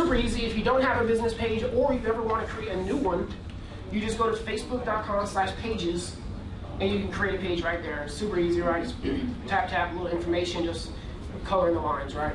super easy. If you don't have a business page or you ever want to create a new one, you just go to facebook.com slash pages and you can create a page right there. Super easy, right? Just tap, tap, little information, just coloring the lines, right?